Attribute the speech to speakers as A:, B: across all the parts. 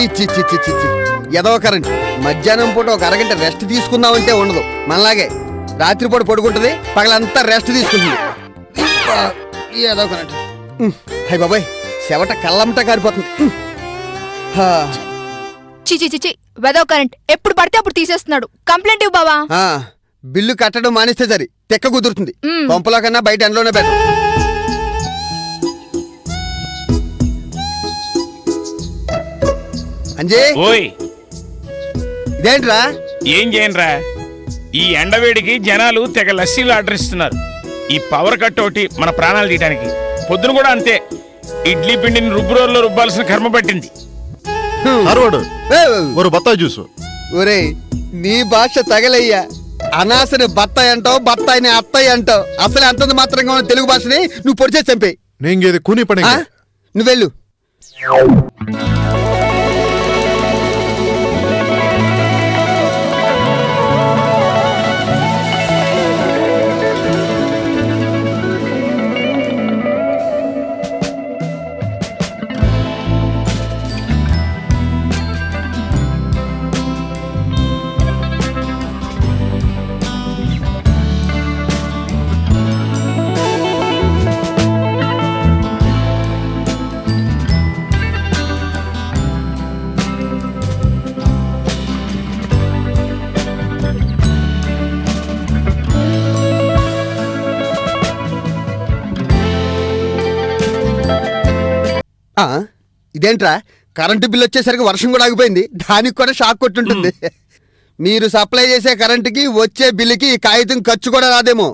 A: చీ చీ చీ చీ చీ చీ ఎదవ కరెంట్ మధ్యాహ్నం పూట ఒక అరగంట రెస్ట్ తీసుకుందామంటే ఉండదు. మనలాగే రాత్రిపూట పడుకుంటుంది పగలంతా రెస్ట్ తీసుకుంటుంది. ఎదవ కరెంట్ హై బాబాయ్ చెవట కళ్ళంతా కారిపోతుంది. ఉమ్. హా,
B: చిచి చిచి వెదవ్ కరెంట్ ఎప్పుడు పడితే అప్పుడు తీసేస్తున్నాడు. కంప్లైంట్ ఇవ్వు బావా.
A: బిల్లు కట్టడం మానేస్తే సరి తెక్క కుదురుతుంది. పంపులో కన్నా బయట ఎండలోనే బెటర్. అంజీ?
C: ఓయ్.
A: ఇదేంట్రా?
C: ఏం చేయనురా? ఈ ఎండవేడికి జనాలు తెగ లస్సీలు ఆర్డర్ ఇస్తున్నారు. ఈ పవర్ కట్ ఒకటి మన ప్రాణాలు తీయడానికి పొద్దున కూడా అంతే. ఇడ్లీ పిండిని రుబ్బు రోజుల్లో రుబ్బాల్సిన కర్మ పట్టింది.
D: అరవడు ఒక బత్తాయి జ్యూసు.
A: నీ భాష తగలయ్యా. అనాసని బత్తాయి అంటావు బత్తాయిని అత్తాయి అంటావు. అసలు అంతంత మాత్రంగా ఉన్న తెలుగు భాషని నువ్వు పొడిచేసి చంపే
D: ఇది కూని పని
A: నువ్వెళ్ళు. ఆ, ఇదేంట్రా? కరెంటు బిల్ వచ్చేసరికి వర్షం కూడా ఆగిపోయింది. దానికి కూడా షాక్ కొట్టుంటుంది. మీరు సప్లై చేసే కరెంటుకి వచ్చే బిల్లుకి కాగితం ఖర్చు కూడా రాదేమో.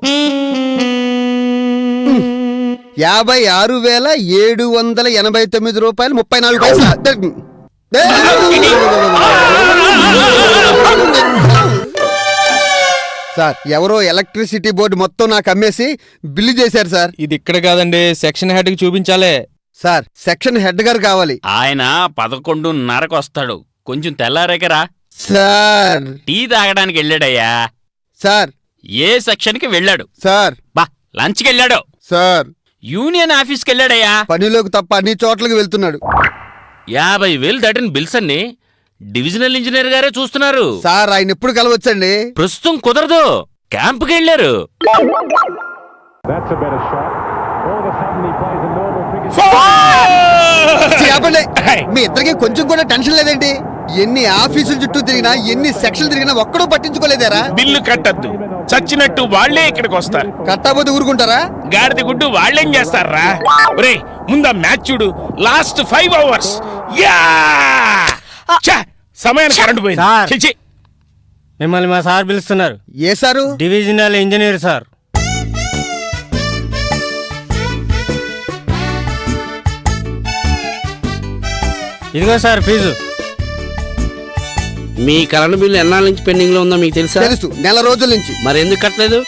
A: యాభై ఆరు వేల ఏడు వందల ఎనభై తొమ్మిది రూపాయలు ముప్పై నాలుగు పైసలు? సార్ ఎవరో ఎలక్ట్రిసిటీ బోర్డు మొత్తం నాకు అమ్మేసి బిల్లు చేశారు సార్.
E: ఇది ఇక్కడ కాదండి సెక్షన్ హెడ్కి చూపించాలే.
A: సార్ సెక్షన్ హెడ్ గారు కావాలి.
F: ఆయన పదకొండున్నరకు వస్తాడు కొంచెం తెల్లారేకరా
A: సార్.
F: టీ తాగడానికి వెళ్ళాడయ్యా.
A: సార్.
F: ఏ సెక్షన్కి వెళ్ళాడు?
A: సార్.
F: బా లంచ్కి వెళ్ళాడు
A: సార్.
F: యూనియన్ ఆఫీస్కి వెళ్ళాడయ్యా
A: పనిలోకి తప్ప అన్ని చోట్లకి వెళ్తున్నాడు.
F: యాభై వేలు దాటిన బిల్స్ అన్ని డివిజనల్ ఇంజనీర్ గారే చూస్తున్నారు.
A: సార్ ఆయన ఎప్పుడు కలవచ్చండి?
F: ప్రస్తుతం కుదరదు. క్యాంపుకి వెళ్ళారు
A: ఛీ, మీ ఇద్దరికి కొంచెం కూడా టెన్షన్ లేదేంటి? ఎన్ని ఆఫీసుల చుట్టూ తిరిగినా ఎన్ని సెక్షన్లు తిరిగినా ఒక్కడూ పట్టించుకోలేదారా?
C: బిల్లు కట్టద్దు. చచ్చినట్టు వాళ్ళే ఇక్కడికి వస్తారు.
A: కట్టకపోతే ఊరుకుంటారా?
C: గాడిద గుడ్డు వాళ్ళేం చేస్తారా? ఒరే ముందా మ్యాచ్ చూడు. లాస్ట్ ఫైవ్ అవర్స్ యా! ఛ! సమయానికి కరెంట్ పోయింది.
G: మిమ్మల్ని మా సార్ పిలుస్తున్నారు.
A: ఏ సారు?
G: Divisional engineer sir. ఇదిగో సార్ ఫీజు.
H: మీ కరెంట్ బిల్లు ఎన్నాళ్ళ నుంచి పెండింగ్లో ఉందో మీకు తెలుసా?
A: తెలుసు నెల రోజుల నుంచి.
H: మరి ఎందుకు కట్టలేదు?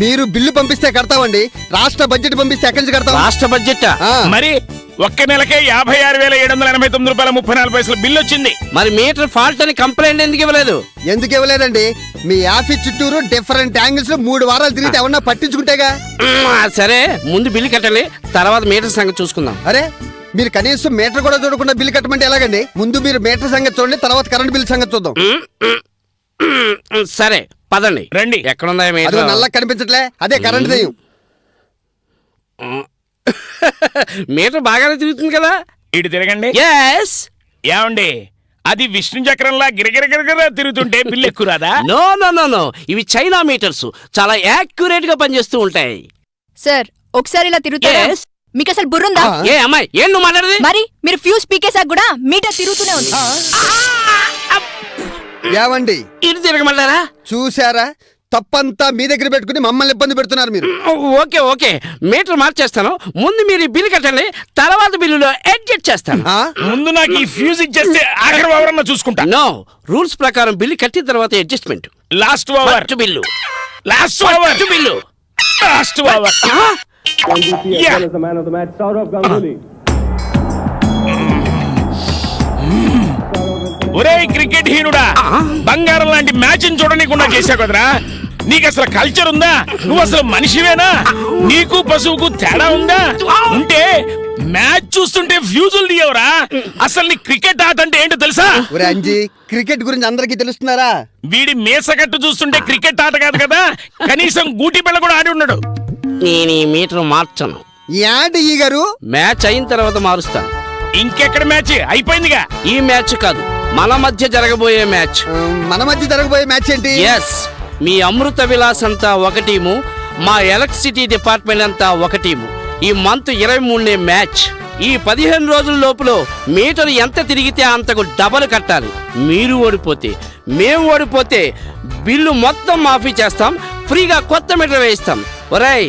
A: మీరు బిల్లు పంపిస్తే కడతామండి రాష్ట్ర బడ్జెట్ పంపిస్తే ఎక్కడి నుంచి కడతాం?
H: రాష్ట్ర బడ్జెట్?
C: మరి ఒక్క నెలకే యాభై ఆరు వేల ఏడు వందల ఎనభై తొమ్మిది రూపాయల ముప్పై నాలుగు పైసలు బిల్లు వచ్చింది
H: మరి మీటర్ ఫాల్ట్ అని కంప్లైంట్ ఎందుకు ఇవ్వలేదు?
A: ఎందుకు ఇవ్వలేదండి? మీ ఆఫీస్ చుట్టూరు డిఫరెంట్ యాంగిల్స్లో మూడు వారాలు తిరిగితే ఎవరన్నా పట్టించుకుంటేగా?
H: సరే ముందు బిల్లు కట్టాలి తర్వాత మీటర్ సంగతి చూసుకుందాం.
A: అరే మీరు కనీసం మీటర్ కూడా చూడకుండా బిల్లు కట్టమంటే ఎలాగండి? ముందు మీరు మీటర్ సంగతి చూడండి తర్వాత కరెంట్ బిల్ సంగతి చూద్దాం.
H: సరే పదండి.
C: రండి.
H: ఎక్కడుందా
A: అదిగో
H: మీటర్
A: నల్ల కనిపించట్లే అదే కరెంట్ దెయ్యం.
H: మీటర్ బాగానే తిరుగుతుంది కదా?
C: ఇటు తిరగండి.
H: ఎస్
C: ఏమండి? అది విష్ణు చక్రంలా గిరగిర గిరగిర తిరుగుతుంటే బిల్లు ఎక్కువ రాదా?
H: నో నో నో నో ఇవి చైనా మీటర్స్ చాలా యాక్యురేట్గా పనిచేస్తూ ఉంటాయి.
B: సార్ ఒకసారి ఇలా తిరుగుతారా?
H: Yes.
B: మీకు అసలు బుర్రుందా.
H: ఏ అమ్మాయి ఏం నువ్వు మాట్లాడేది?
B: మరి మీరు ఫ్యూజ్ పీకేసాక కూడా మీటర్ తిరుగుతూనే ఉంది.
A: ఏవండి
H: ఇటు తిరగమంటారా
A: చూసారా తప్పంతా మీ దగ్గర పెట్టుకుని మమ్మల్ని ఇబ్బంది పెడుతున్నారు మీరు.
H: Okay okay. మీటర్ మార్చేస్తాను. ముందు మీరు ఈ బిల్లు కట్టండి తర్వాత బిల్లులో అడ్జస్ట్ చేస్తాను?
C: ముందు నాకు ఈ ఫ్యూజ్ ఇచ్చేస్తే ఆఖరి ఎవరన్నా చూసుకుంటా.
H: నో రూల్స్ ప్రకారం బిల్లు కట్టిన తర్వాత adjustment.
C: Last over
H: bill.
C: Last over
H: bill.
C: Last over ఒరే క్రికెట్ హీనుడా బంగారం లాంటి మ్యాచ్ చూడనీకుండా చేశావు కదరా? నీకు అసలు కల్చర్ ఉందా? నువ్వు అసలు మనిషివేనా? నీకు పశువుకు తేడా ఉందా? ఉంటే మ్యాచ్ చూస్తుంటే ఫ్యూజులు తీయవరా. అసలు నీ క్రికెట్ ఆట అంటే ఏంటో తెలుసా?
A: ఒరే అంజీ క్రికెట్ గురించి అందరికీ తెలుస్తున్నారా?
C: వీడి మేసగట్టు చూస్తుంటే క్రికెట్ ఆట కాదు కదా? కనీసం గూటి పిల్ల కూడా ఆడి ఉన్నాడు
H: నేను ఈ మీటర్ మార్చను.
A: ఈ గారు?
H: మ్యాచ్ అయిన తర్వాత మారుస్తాను
C: ఇంకెక్కడ మ్యాచ్? అయిపోయిందిగా.
H: ఈ మ్యాచ్ కాదు మన మధ్య జరగబోయే మ్యాచ్.
A: మన మధ్య జరగబోయే మ్యాచ్ ఏంటి?
H: ఎస్ మీ అమృత విలాస్ అంతా ఒక టీము మా ఎలక్ట్రిసిటీ డిపార్ట్మెంట్ అంతా ఒక టీము. ఈ మంత్ ఇరవై మూడునే మ్యాచ్. ఈ పదిహేను రోజుల లోపల మీటర్ ఎంత తిరిగితే అంతకు డబల్ కట్టాలి. మీరు ఓడిపోతే మేము ఓడిపోతే బిల్లు మొత్తం మాఫీ చేస్తాం ఫ్రీగా కొత్త మీటర్ వేయిస్తాం. ఒరేయ్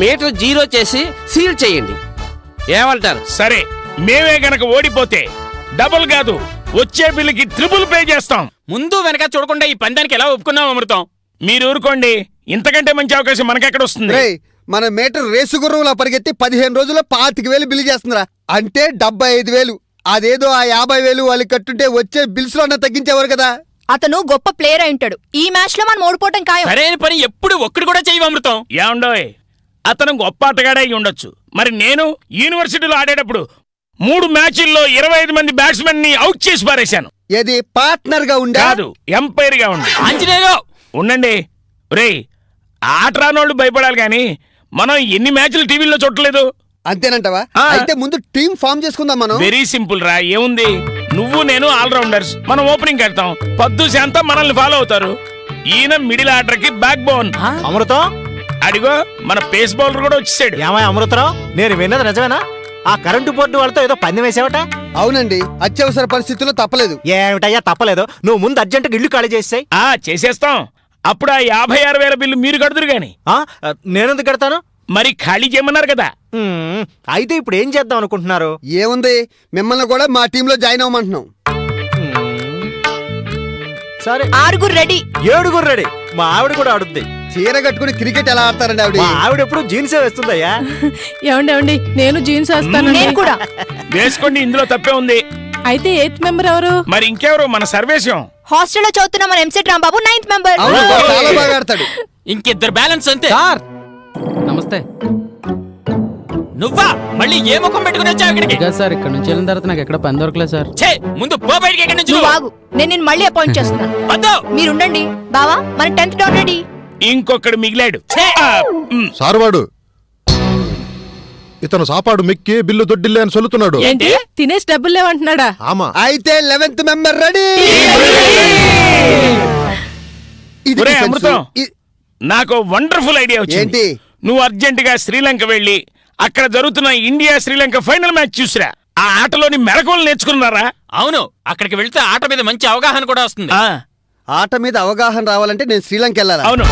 H: మీటర్ జీరో చేసి సీల్ చేయండి. ఏమంటారు?
C: సరే మేమే గనక ఓడిపోతే డబుల్ కాదు వచ్చే బిల్లుకి ట్రిపుల్ పే చేస్తాం.
F: ముందు వెనక చూడకుండా ఈ పందానికి ఎలా ఒప్పుకున్నాం అమృతం?
C: మీరు ఊరుకోండి ఇంతకంటే మంచి అవకాశం మనకెక్కడ వస్తుంది?
A: మన మీటర్ రేసు గుర్రంలా పరిగెత్తి పదిహేను రోజుల్లో పాతిక వేలు బిల్లు చేస్తున్నారా అంటే డెబ్బై ఐదు వేలు. అదేదో ఆ యాభై వేలు వాళ్ళకి కట్టుంటే వచ్చే బిల్స్లో తగ్గించేవారు కదా.
B: అతను గొప్ప ప్లేయర్ అయి ఉంటాడు. ఈ మ్యాచ్లో మనం ఓడిపోవటం ఖాయం.
F: సరైన పని ఎప్పుడు ఒక్కడు కూడా చేయవు అమృతం.
C: ఏమండోయ్? అతను గొప్ప ఆటగాడే అయి ఉండొచ్చు. మరి నేను యూనివర్సిటీలో ఆడేటప్పుడు మూడు మ్యాచ్ల్లో ఇరవై ఐదు మంది బ్యాట్స్మెన్ని అవుట్ చేసి పారేశాను.
A: ఏది పార్ట్నర్గా ఉండా?
C: కాదు ఎంపైర్గా ఉంది
F: ఆంజనేయులు
C: ఉండండి. రేయ్ ఆట రానోళ్ళు భయపడాలి కానీ మనం ఎన్ని మ్యాచ్లు టీవీలో చూడలేదు
A: అంతేనంటావా?
C: ఆ.
A: అయితే ముందు టీం ఫామ్ చేసుకుందాం మనం.
C: వెరీ సింపుల్ రా ఏముంది? నువ్వు నేను ఆల్రౌండర్స్ మనం ఓపెనింగ్ కడతాం పద్దు శాంతం మనల్ని ఫాలో అవుతారు. ఈయన మిడిల్ ఆర్డర్కి బ్యాక్ బోన్
G: అమృతం?
C: అడిగో మన పేస్ బౌలర్ కూడా వచ్చేసాడు.
G: ఏమై అమృతరావు నేను విన్నది నిజమేనా? ఆ కరెంటు బోర్డు వాళ్ళతో ఏదో పందెం వేసావట?
A: అవునండి అత్యవసర పరిస్థితుల్లో తప్పలేదు.
G: ఏమిటయ్యా తప్పలేదు. నువ్వు ముందు అర్జెంటుగా ఇల్లు ఖాళీ చేసాయి.
C: ఆ చేసేస్తాం. అప్పుడు ఆ యాభై ఆరు వేల బిల్లు మీరు కడుతురు గాని.
G: నేనెందుకు కడతాను?
C: మరి ఖాళీ చేయమన్నారు కదా.
G: మ్మ్, అయితే ఇప్పుడు ఏం చేద్దాం అనుకుంటున్నారు?
A: ఏముంది? మిమ్మల్ని కూడా మా టీంలో జాయిన్ అవ్వమంటున్నాం.
G: సరే.
B: ఆరుగురు రెడీ.
G: ఏడుగురు రెడీ. మా ఆవిడ కూడా ఆడుద్ది.
A: చీర కట్టుకుని క్రికెట్ ఎలా ఆడతారండి ఆవిడ?
G: మా ఆవిడ ఎప్పుడు జీన్సే వేస్తుందయ్యా.
I: ఏమండి ఏమండి? నేను జీన్స్ వేస్తాను
B: నేను కూడా.
C: వేసుకోండి ఇందులో తప్పే ఉంది.
I: అయితే ఎయిత్ మెంబర్ ఎవరు?
C: మరి ఇంకెవరు? మన సర్వేశం.
B: హాస్టల్లో చదువుతున్న మన ఎంసెట్ రాంబాబు నైన్త్ మెంబర్.
A: అవును చాలా బాగా ఆడతాడు.
F: ఇంకిద్దరు బ్యాలెన్స్ అంతే.
J: నమస్తే.
F: నువ్వా? మళ్ళీ ఏ ముఖం పెట్టుకుని వచ్చావు ఇక్కడికి?
J: ఇక సార్ ఇక్కడ నుంచి వెళ్ళిన తర్వాత నాకు ఎక్కడ పని దొరకలేదు సార్.
F: ఛే ముందు పో బయటికి ఎక్కడి నుంచి
B: నువ్వు ఆగు. నేను నిన్ను మళ్ళీ అపాయింట్ చేస్తున్నాను
F: వద్దు.
B: మీరుండండి. బావా మన టెన్త్ డౌన్ రెడీ.
C: ఇంకొకడు మిగిలాడు. ఆ, మ్,
D: సార్వాడు ఇతను సాపాడు మిక్కి బిల్లు దొడ్డిల్లే అని సొల్లుతున్నాడు.
I: ఏంటి? తినేసి డబ్బులు లేవంటున్నాడా?
D: ఆమా.
A: అయితే లెవెన్త్ మెంబర్ రెడీ. ఇది
C: ఒరే
A: defense.
C: అమృతం.
A: ఇ-
C: నాకు వండర్ఫుల్ ఐడియా వచ్చింది.
A: ఏంటి?
C: నువ్వు అర్జెంట్గా శ్రీలంక వెళ్ళి అక్కడ జరుగుతున్న ఇండియా శ్రీలంక ఫైనల్ మ్యాచ్ చూసిరా. ఆ ఆటలోని మెలకువలు నేర్చుకున్నారా?
F: అవును అక్కడికి వెళ్తే ఆట మీద మంచి అవగాహన కూడా వస్తుంది.
C: ఆ,
A: ఆట మీద అవగాహన రావాలంటే నేను శ్రీలంక వెళ్ళాలా?
C: అవును.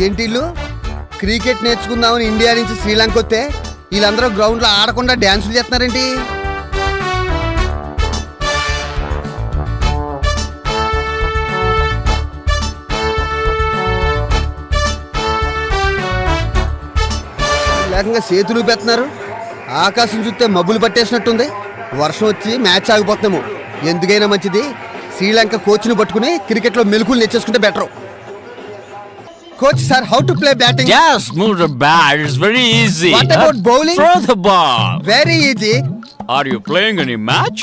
A: ఇదేంటి ఇల్లు? క్రికెట్ నేర్చుకుందామని ఇండియా నుంచి శ్రీలంక వస్తే వీళ్ళందరూ గ్రౌండ్లో ఆడకుండా డ్యాన్సులు చేస్తున్నారేంటి? లేకంగా చేతులు పెడుతున్నారు ఆకాశం చూస్తే మబ్బులు పట్టేసినట్టుంది. వర్షం వచ్చి మ్యాచ్ ఆగిపోతున్నాము ఎందుకైనా మంచిది. శ్రీలంక కోచ్ను పట్టుకుని క్రికెట్లో మెలుకులు నేర్చేసుకుంటే better coach sir how to play batting
F: Just move the bat. It's very easy.
A: What about bowling?
F: Throw the ball.
A: Very easy
F: Are you playing any match?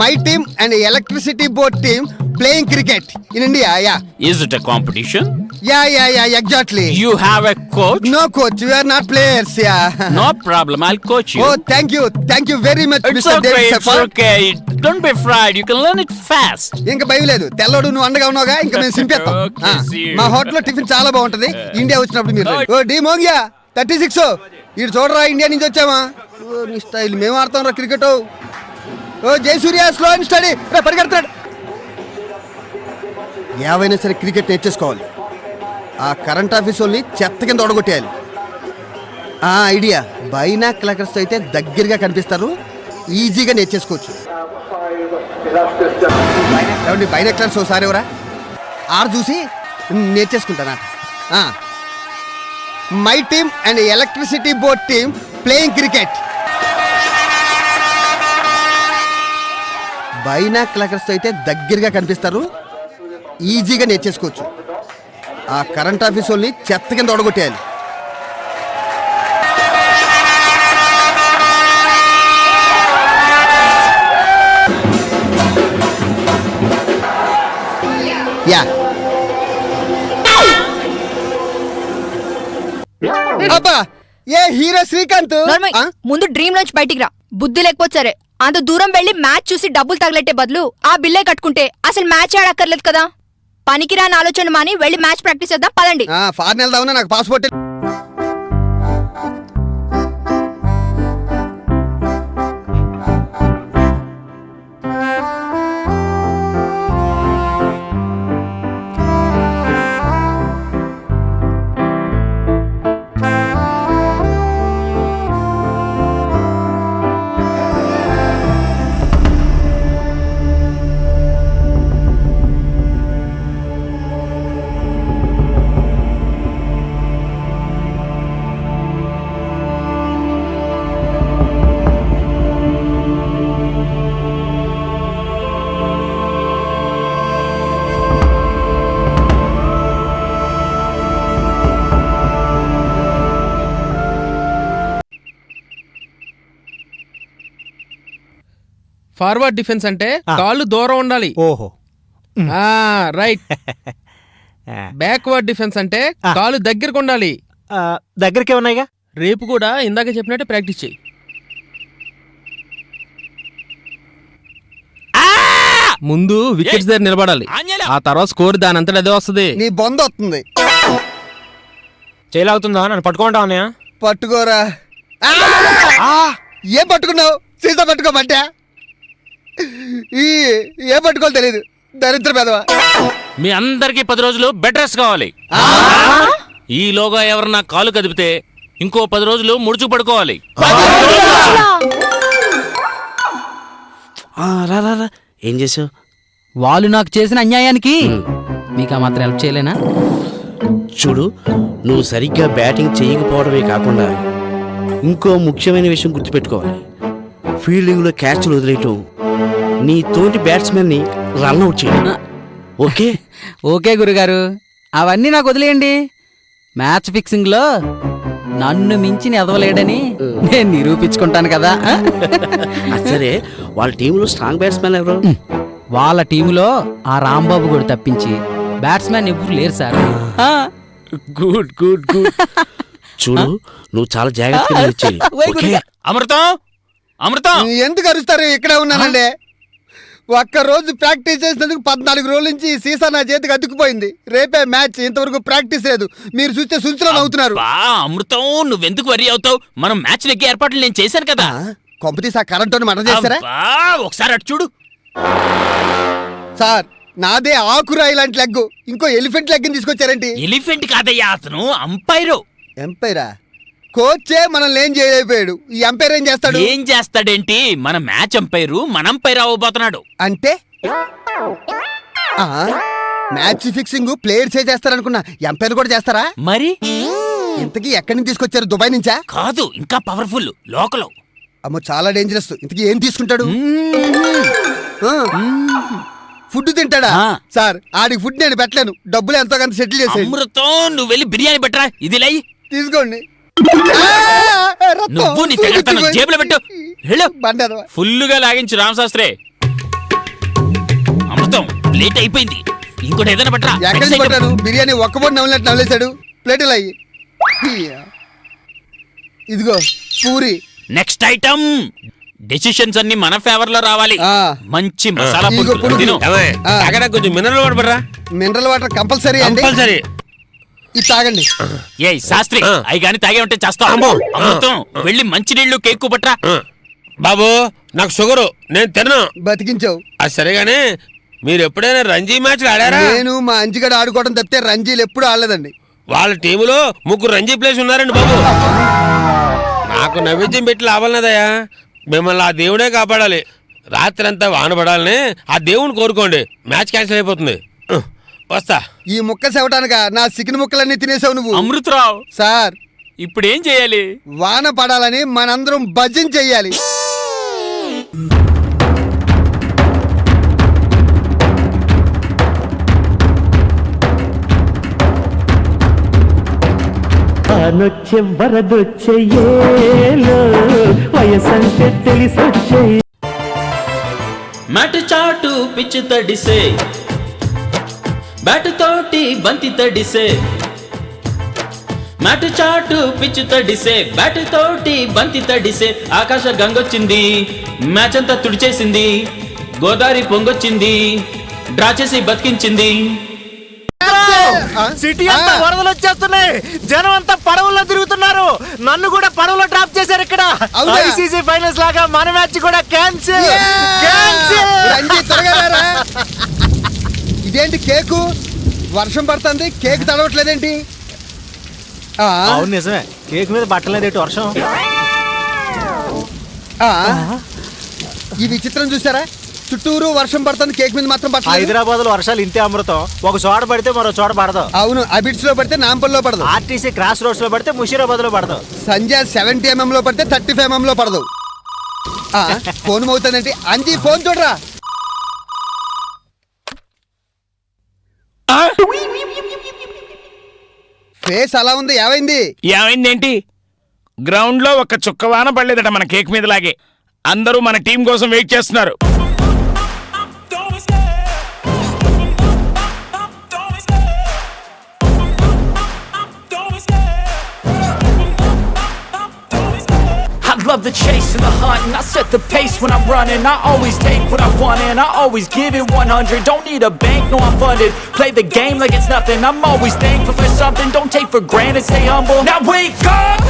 A: My team and electricity board team playing cricket in India yeah
F: Is it a competition?
A: Yeah yeah yeah exactly
F: You have a coach?
A: No coach you are not players yeah
F: No problem. I'll coach you.
A: Oh thank you thank you very much
F: it's
A: mister
F: okay.
A: David
F: It's okay. Don't be fried. You can learn it fast.
A: ఇంకా భయం లేదు తెల్లోడు నువ్వు అండగా ఉన్నావుగా ఇంకా మేము సింపేస్తాం
F: Okay, see you.
A: మా హోటల్లో టిఫిన్ చాలా బాగుంటది ఇండియా వచ్చినప్పుడు మీరు రండి. O D Mongia thirty six ఇటు చూడరా ఇండియా నుంచి వచ్చామా ఓ నీ స్టైల్ మేము ఆడతాం రా cricket oh Jayasuriya slow and steady రా పరిగెడతాడు ఏవైనా సరే క్రికెట్ నేర్చేసుకోవాలి ఆ కరెంట్ ఆఫీస్ వాళ్ళని చెత్త కింద ఒడగొట్టేయాలి ఆ ఐడియా. బైనా క్లకర్స్ అయితే దగ్గరగా కనిపిస్తారు. ఈజీగా నేర్చేసుకోవచ్చు. ఏమండి బైనెక్లర్స్ ఒకసారి ఎవరా? ఆరు చూసి నేర్చేసుకుంటానా? My team and electricity board team playing cricket. Binoculars అయితే దగ్గరగా కనిపిస్తారు. ఈజీగా నేర్చేసుకోవచ్చు. ఆ కరెంట్ ఆఫీస్ వాళ్ళని చెత్త కింద ఒడగొట్టేయాలి. యా. అబ్బా ఏ హీరో శ్రీకాంత్?
B: ముందు డ్రీమ్ నుంచి బయటికి రా. బుద్ధి లేకపోతే అంత దూరం వెళ్ళి మ్యాచ్ చూసి డబ్బులు తగలెట్టే బదులు ఆ బిల్లే కట్టుకుంటే అసలు మ్యాచ్ ఆడక్కర్లేదు కదా. పనికిరాని ఆలోచన మాని వెళ్ళి మ్యాచ్ ప్రాక్టీస్ చేద్దాం పదండి.
A: ఫారెన్ వెళ్దామని నాకు పాస్పోర్ట్
E: ఫార్వర్డ్ డిఫెన్స్ అంటే. కాళ్ళు దూరం ఉండాలి.
G: ఓహో.
E: ఆ రైట్ బ్యాక్వర్డ్ డిఫెన్స్ అంటే. కాళ్ళు దగ్గరకు ఉండాలి.
G: దగ్గరికే ఉన్నాయిగా
E: రేపు కూడా ఇందాక చెప్పినట్టే ప్రాక్టీస్ చేయి. ముందు వికెట్స్ దగ్గర నిలబడాలి! ఆ తర్వాత స్కోర్ దాని అంతటా అదే వస్తుంది.
A: నీ బొంద వస్తుంది.
G: చేయలాగుతుందా నన్ను పట్టుకుంటా ఉన్నాయా
A: పట్టుకోరా. ఆ! ఏం పట్టుకున్నావు? సీసా పట్టుకోమంటే? ఈ ఏం పట్టుకోవాలి తెలియదు దరిద్ర పెదవా.
F: మీ అందరికి పది రోజులు బెడ్ రెస్ట్ కావాలి. ఈలోగా ఎవరన్నా కాలు కదిపితే ఇంకో పది రోజులు ముడుచు పడుకోవాలి.
H: రా రా రా. ఏం చేసావు?
J: వాళ్ళు నాకు చేసిన అన్యాయానికి మీకు ఆ మాత్రం హెల్ప్ చేయలేనా?
H: చూడు నువ్వు సరిగ్గా బ్యాటింగ్ చేయకపోవడమే కాకుండా ఇంకో ముఖ్యమైన విషయం గుర్తుపెట్టుకోవాలి. ఫీల్డింగ్లో క్యాచ్లు వదిలేయటం నీ తోటి బ్యాట్స్మెన్ని రన్అట్ చేయడం ఓకే?
J: ఓకే గురుగారు. అవన్నీ నాకు వదిలేయండి. మ్యాచ్ ఫిక్సింగ్లో నన్ను మించిన ఎదవలేడని నేను నిరూపించుకుంటాను కదా.
H: సరే. వాళ్ళ టీంలో స్ట్రాంగ్ బ్యాట్స్మెన్ ఎవరు?
J: వాళ్ళ టీములో ఆ రాంబాబు కూడా తప్పించి బ్యాట్స్మెన్ ఎవ్వరు లేరు సార్. ఆ.
H: గుడ్ గుడ్ గుడ్ చూడు నువ్వు చాలా జాగ్రత్తగా.
F: అమృతం? అమృతం?
A: ఎందుకు అరుస్తారు? ఇక్కడే ఉన్నానండి. ఒక్క రోజు ప్రాక్టీస్ చేసినందుకు పద్నాలుగు రోజుల నుంచి ఈ సీసా నా చేతికి అతుక్కుపోయింది. రేపే మ్యాచ్ ఇంతవరకు ప్రాక్టీస్ లేదు. మీరు చూస్తే సుంచులో నవ్వుతున్నారు
F: బా అమృతం నువ్వెందుకు వరి అవుతావు? మనం మ్యాచ్ లెక్కి ఏర్పాట్లు నేను చేశాను కదా.
A: కొంపతీసి ఆ కరెంట్ మటర్ చేస్తారా?
F: అబ్బా, ఒకసారి అటు చూడు.
A: సార్ నాదే ఆకురాయి లాంటి లెగ్గు. ఇంకో ఎలిఫెంట్ లెగ్ని తీసుకొచ్చారేంటి?
F: ఎలిఫెంట్ కాదయ్యా అతను అంపైరు.
A: ఎంపైరా? కోచే మనం ఏం చేయలేకపోయాడు. ఈ ఎంపైర్ ఏం చేస్తాడు?
F: ఏం చేస్తాడేంటి? మన మ్యాచ్ అంపైరు మన అంపైర్ అవ్వబోతున్నాడు
A: అంటే? ఆ, మ్యాచ్ ఫిక్సింగ్ ప్లేయర్స్ ఏ చేస్తారనుకున్నా ఎంపైర్ కూడా చేస్తారా?
F: మరి?
A: ఇంతకీ ఎక్కడి నుంచి తీసుకొచ్చారు? దుబాయ్ నుంచా?
F: కాదు ఇంకా పవర్ఫుల్ లోకల్
A: అమ్మో చాలా డేంజరస్ ఇంతకీ ఏం తీసుకుంటాడు? ఆ. ఫుడ్ తింటాడా?
F: ఆ.
A: సార్ ఆడికి ఫుడ్ నేను పెట్టలేను. డబ్బులు ఎంతో కొంత సెటిల్ చేసేయండి.
F: అమృతం నువ్వు వెళ్ళి బిర్యానీ పెట్టరా? ఇది లై.
A: తీసుకోండి.
F: నువ్వు నీ తెగడతనం జేబులో పెట్టు. వెళ్ళు. ఫుల్లుగా లాగించు రామశాస్త్రి. అమృతం లేట్ అయిపోయింది. ఇంకోటి ఏదైనా పట్టరా.
A: పట్టాను బిర్యానీ ఒక్క పొడి నవ్వులట్టు నవ్వులేశాడు ప్లేట్లు అయ్యి. ఇదిగో పూరి.
F: Next item. డెసిషన్స్ అన్ని మన ఫేవర్లో రావాలి. మంచి మసాలా కొంచెం మినరల్ వాటర్ పడరా
A: మినరల్ వాటర్ కంపల్సరీ
F: కంపల్సరీ
A: ఇది తాగండి.
F: ఏ శాస్త్రి అవి కానీ తాగే ఉంటే చేస్తావు? అమృతం వెళ్ళి మంచి నీళ్ళు కేక్కు పట్రా
K: బాబు. నాకు షుగరు నేను తినను.
A: బతికించావు.
K: అది సరేగానే మీరు ఎప్పుడైనా రంజీ మ్యాచ్లు ఆడారా?
A: నేను మా అంజిగడ ఆడుకోవడం తప్పితే రంజీలు ఎప్పుడు ఆడలేదండి.
K: వాళ్ళ టీములో ముగ్గురు రంజీ ప్లేస్ ఉన్నారండి బాబు. నాకు నైవేద్యం పెట్టి లాభాలన్నదయ్యా మిమ్మల్ని ఆ దేవుడే కాపాడాలి. రాత్రి అంతా వాన పడాలని ఆ దేవుని కోరుకోండి. మ్యాచ్ క్యాన్సిల్ అయిపోతుంది. వస్తా.
A: ఈ ముక్క సెవటానుక? నా సికిన ముక్కలన్నీ తినేసావు నువ్వు.
F: అమృతరావు.
A: సార్.
F: ఇప్పుడు ఏం చేయాలి?
A: వాన పడాలని మనందరం భజన చెయ్యాలి.
L: అనొచ్చే వరదొచ్చే వయసంటే తెలిసొచ్చే
M: మ్యాట్ చాటు పిచ్చు తడిసే బ్యాట్ తోటి బంతి తడిసే. మ్యాట్ చాటు పిచ్చు తడిసే. బ్యాట్ తోటి బంతి తడిసే. ఆకాశ గంగొచ్చింది మ్యాచ్ అంతా తుడిచేసింది గోదావరి పొంగొచ్చింది డ్రా చేసి బతికించింది.
G: సిటీ అంతా వరదలు వచ్చేస్తున్నాయి. జనం అంతా పడవల్లో తిరుగుతున్నారు. నన్ను కూడా పడవలో డ్రాప్ చేశారు ఇక్కడ? ఐసీసీ ఫైనల్స్ లాగా మన మ్యాచ్ కూడా క్యాన్సిల్.
A: రారా. ఇదేంటి కేకు? వర్షం పడుతుంది కేక్ తడవట్లేదేంటి?
G: అవును నిజమే. కేక్ మీద బట్టలేదు వర్షం.
A: ఈ విచిత్రం చూసారా? చుట్టూరు వర్షం పడుతుంది కేక్ మీద మాత్రం పట్టలేదు.
G: హైదరాబాద్లో వర్షాలు ఇంతే అమృతం. ఒక చోట పడితే మరో చోట పడదు.
A: అవును అబిడ్స్లో పడితే నాంపల్లో పడదు.
G: ఆర్టీసీ క్రాస్ రోడ్స్లో పడితే ముషీరాబాద్లో పడదు.
A: సంజయ్ సెవెంటీ ఎంఎం లో పడితే థర్టీ ఫైవ్ ఎంఎం లో పడదు. ఆ, ఫోన్ అవుతుందంటే అంజీ ఫోన్ చూడరా? ఫేస్ అలా ఉంది ఏమైంది?
C: ఏమైందేంటి? గ్రౌండ్లో ఒక చుక్క వాన పడలేదట మన కేక్ మీద లాగే అందరూ మన టీం కోసం వెయిట్ చేస్తున్నారు.
L: Love the chase and the hunt and I set the pace when I'm running. I always take what I want and I always give it 100 Don't need a bank, no I'm funded. Play the game like it's nothing. I'm always thankful for something. Don't take for granted, stay humble. Now wake up!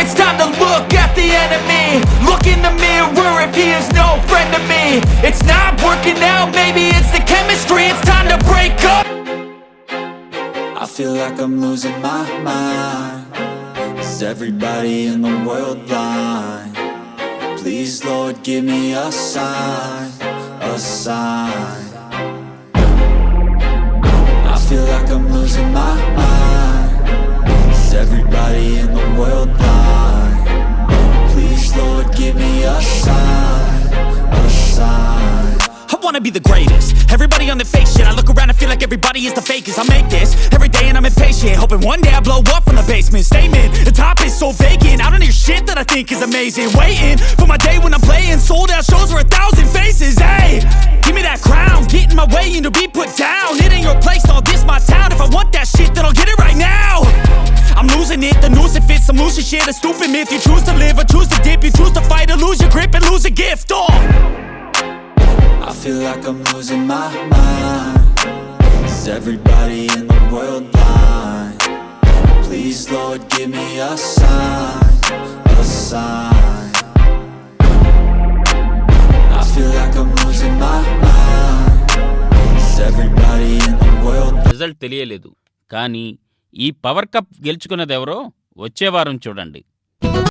L: It's time to look at the enemy. Look in the mirror if he is no friend to me. It's not working out, maybe it's the chemistry. It's time to break up.
N: I feel like I'm losing my mind Is everybody in the world blind? Please, Lord, give me a sign, a sign. I feel like I'm losing my mind. Is everybody in the world blind? Please, Lord, give me a sign, a sign.
L: I wanna be the greatest. Everybody on the fake shit. I look around and feel like everybody is the fakest. I make this every day I'm Hoping one day I blow up from the basement. Statement, the top is so vacant. I don't hear shit that I think is amazing. Waiting for my day when I'm playing. Sold out shows for a thousand faces. Hey, give me that crown. Get in my way and to be put down. It ain't your place, all this my town. If I want that shit then I'll get it right now. I'm losing it, the noose it fits. I'm losing shit, a stupid myth. You choose to live or choose to dip. You choose to fight or lose your grip and lose a gift. Oh.
N: I feel like I'm losing my mind. Is everybody in world blind? Please, Lord, give me a sign, a sign I feel like I'm losing my mind Is everybody in the world
F: result తెలియలేదు కానీ ఈ power cup గెలుచుకున్నదెవరో వచ్చే వారం చూడండి